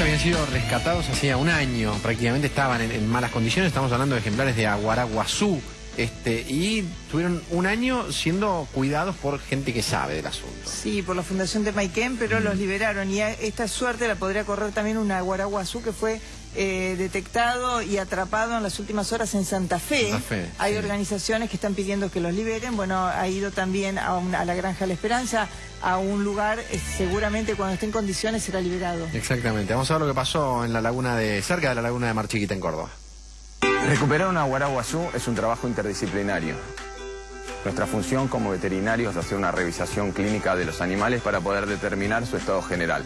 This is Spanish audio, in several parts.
habían sido rescatados hacía un año, prácticamente estaban en, en malas condiciones, estamos hablando de ejemplares de Aguaraguazú, este, y tuvieron un año siendo cuidados por gente que sabe del asunto. Sí, por la Fundación de Maiken, pero los liberaron. Y a- esta suerte la podría correr también un aguaraguazú que fue eh, detectado y atrapado en las últimas horas en Santa Fe. Santa Fe, Hay sí. organizaciones que están pidiendo que los liberen. Bueno, ha ido también a, a la Granja La Esperanza, a un lugar, eh, seguramente cuando esté en condiciones será liberado. Exactamente, vamos a ver lo que pasó en la laguna de, cerca de la laguna de Mar Chiquita en Córdoba. Recuperar una guaraguazú es un trabajo interdisciplinario. Nuestra función como veterinarios es hacer una revisación clínica de los animales para poder determinar su estado general.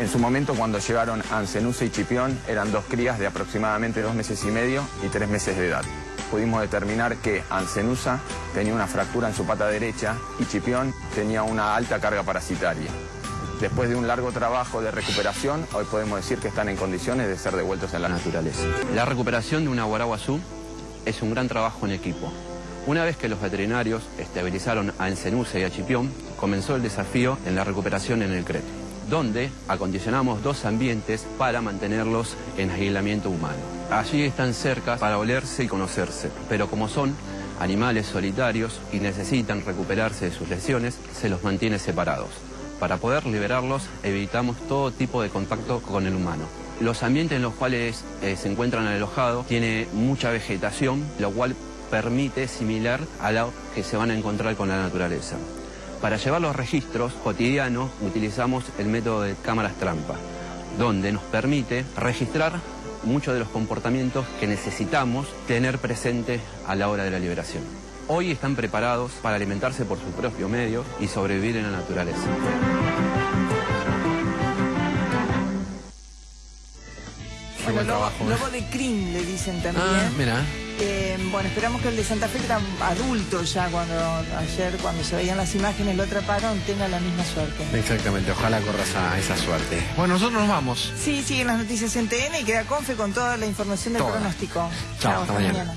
En su momento, cuando llegaron Ancenusa y Chipión, eran dos crías de aproximadamente dos meses y medio y tres meses de edad. Pudimos determinar que Ancenusa tenía una fractura en su pata derecha y Chipión tenía una alta carga parasitaria. Después de un largo trabajo de recuperación, hoy podemos decir que están en condiciones de ser devueltos en la naturaleza. La recuperación de una guaraguazú es un gran trabajo en equipo. Una vez que los veterinarios estabilizaron a Encenusa y a Chipión, comenzó el desafío en la recuperación en el CRET, donde acondicionamos dos ambientes para mantenerlos en aislamiento humano. Allí están cerca para olerse y conocerse, pero como son animales solitarios y necesitan recuperarse de sus lesiones, se los mantiene separados. Para poder liberarlos evitamos todo tipo de contacto con el humano. Los ambientes en los cuales eh, se encuentran alojados tiene mucha vegetación, lo cual permite similar a lo que se van a encontrar con la naturaleza. Para llevar los registros cotidianos utilizamos el método de cámaras trampa, donde nos permite registrar muchos de los comportamientos que necesitamos tener presentes a la hora de la liberación. Hoy están preparados para alimentarse por su propio medio y sobrevivir en la naturaleza. Qué buen lobo, trabajo, ¿eh? lobo de crin le dicen también. Ah, mira. Eh, bueno, esperamos que el de Santa Fe, que era adulto ya cuando ayer, cuando se veían las imágenes, lo atraparon, tenga la misma suerte. Exactamente, ojalá corra esa, esa suerte. Bueno, nosotros nos vamos. Sí, siguen las noticias en TN y queda Confe con toda la información del Toda. pronóstico. Chao, hasta mañana. mañana.